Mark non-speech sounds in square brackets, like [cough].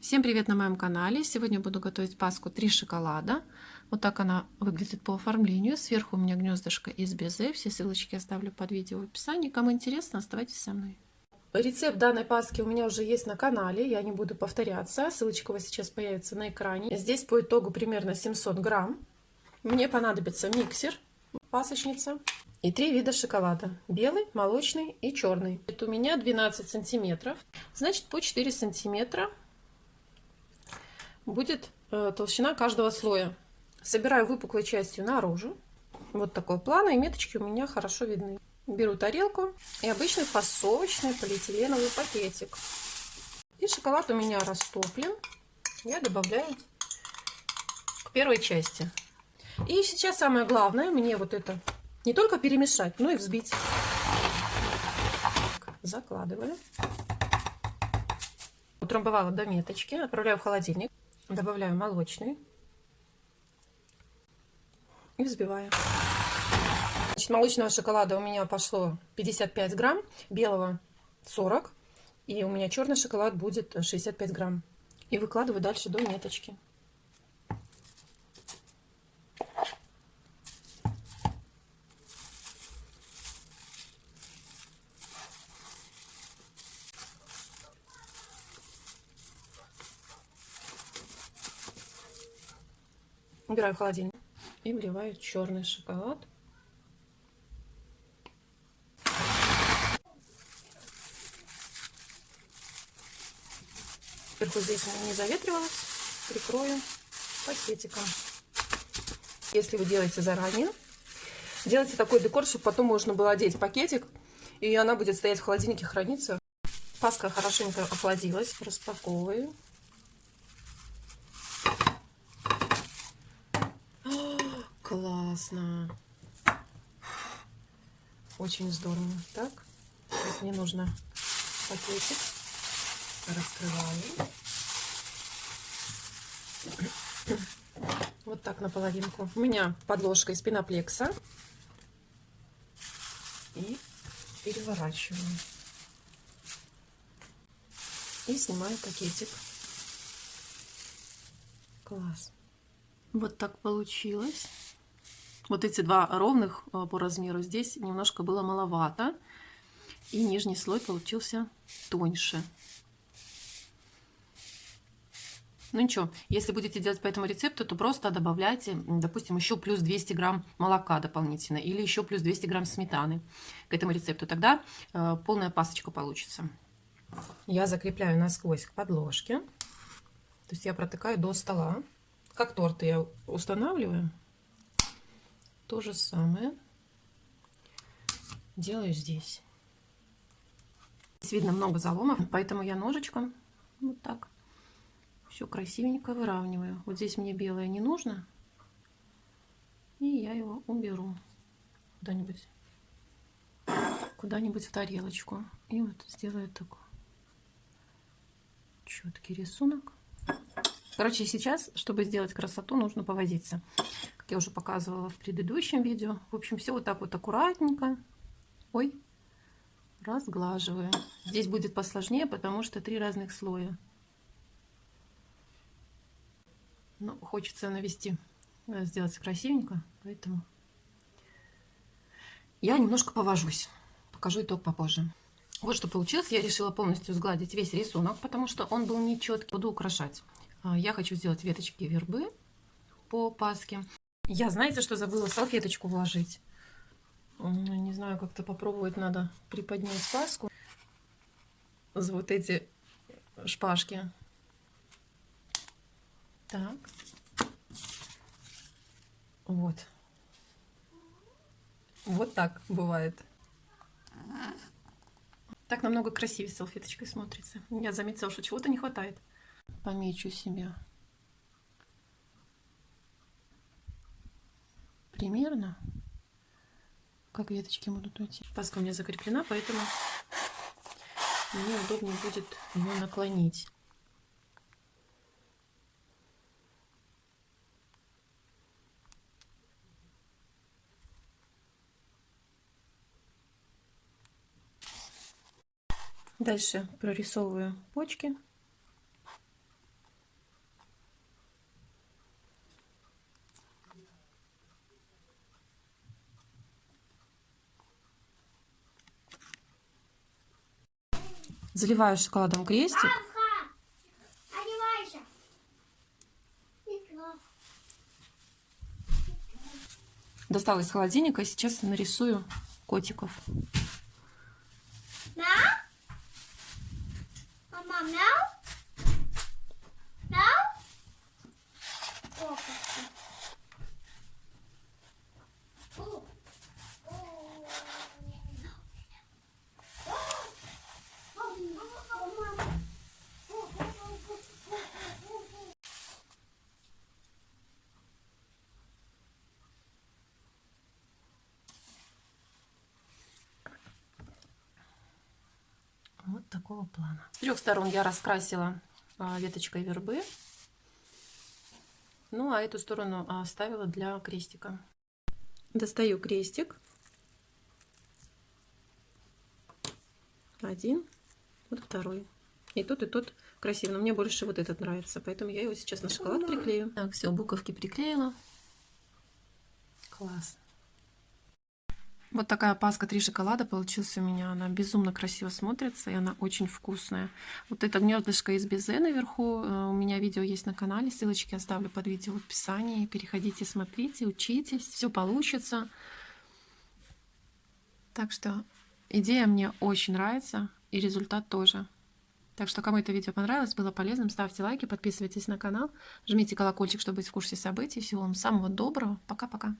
Всем привет на моем канале! Сегодня буду готовить паску 3 шоколада. Вот так она выглядит по оформлению. Сверху у меня гнездышко из безе. Все ссылочки оставлю под видео в описании. Кому интересно, оставайтесь со мной. Рецепт данной паски у меня уже есть на канале. Я не буду повторяться. Ссылочка у вас сейчас появится на экране. Здесь по итогу примерно 700 грамм. Мне понадобится миксер, пасочница и три вида шоколада. Белый, молочный и черный. Это у меня 12 сантиметров. Значит, по 4 сантиметра будет э, толщина каждого слоя. Собираю выпуклой частью наружу. Вот такой план, и меточки у меня хорошо видны. Беру тарелку и обычный фасовочный полиэтиленовый пакетик. И шоколад у меня растоплен. Я добавляю к первой части. И сейчас самое главное, мне вот это не только перемешать, но и взбить. Закладываю. Утрамбовала до меточки, отправляю в холодильник. Добавляю молочный. И взбиваю. Значит, молочного шоколада у меня пошло 55 грамм, белого 40. И у меня черный шоколад будет 65 грамм. И выкладываю дальше до меточки. Убираю в холодильник и вливаю черный шоколад. Сверху здесь не заветривалось, прикрою пакетиком. Если вы делаете заранее, делайте такой декор, чтобы потом можно было одеть пакетик, и она будет стоять в холодильнике, храниться. Паска хорошенько охладилась, распаковываю. Классно. Очень здорово. Так, сейчас мне нужно пакетик. Раскрываю. [coughs] Вот так наполовинку. У меня подложка из пеноплекса. И переворачиваю. И снимаю пакетик. Класс. Вот так получилось. Вот эти два ровных э, по размеру здесь немножко было маловато. И нижний слой получился тоньше. Ну ничего, если будете делать по этому рецепту, то просто добавляйте, допустим, еще плюс 200 грамм молока дополнительно или еще плюс 200 грамм сметаны к этому рецепту. Тогда э, полная пасочка получится. Я закрепляю насквозь к подложке. То есть я протыкаю до стола. Как торты я устанавливаю. То же самое делаю здесь. Здесь видно много заломов, поэтому я ножичком вот так все красивенько выравниваю. Вот здесь мне белое не нужно. И я его уберу куда-нибудь куда-нибудь в тарелочку. И вот сделаю такой четкий рисунок. Короче, сейчас, чтобы сделать красоту, нужно повозиться как я уже показывала в предыдущем видео. В общем, все вот так вот аккуратненько. Ой, разглаживаю. Здесь будет посложнее, потому что три разных слоя. Ну, хочется навести, э, сделать красивенько, поэтому я немножко повожусь. Покажу итог попозже. Вот что получилось. Я решила полностью сгладить весь рисунок, потому что он был нечеткий. Буду украшать. А, я хочу сделать веточки вербы по паске. Я, знаете, что забыла салфеточку вложить? Не знаю, как-то попробовать надо приподнять паску. За вот эти шпажки. Так. Вот. Вот так бывает. Так намного красивее салфеточкой смотрится. Я заметила, что чего-то не хватает. Помечу себя. примерно, как веточки будут уйти. Паска у меня закреплена, поэтому мне удобнее будет ее наклонить. Дальше прорисовываю почки. Заливаю шоколадом крестик. Достала из холодильника сейчас нарисую котиков. Мяу? Мама, мяу? Мяу? О, как ты. О. О. Вот такого плана. С трех сторон я раскрасила а, веточкой вербы. Ну, а эту сторону а, оставила для крестика. Достаю крестик. Один. Вот второй. И тот, и тот красиво. Но мне больше вот этот нравится. Поэтому я его сейчас на шоколад приклею. Так, все, буковки приклеила. Класс. Вот такая паска три шоколада получилась у меня. Она безумно красиво смотрится, и она очень вкусная. Вот это гнездышко из безе наверху. э, У меня видео есть на канале. Ссылочки оставлю под видео в описании. Переходите, смотрите, учитесь. Все получится. Так что идея мне очень нравится, и результат тоже. Так что, кому это видео понравилось, было полезным, ставьте лайки, подписывайтесь на канал, жмите колокольчик, чтобы быть в курсе событий. Всего вам самого доброго. Пока-пока.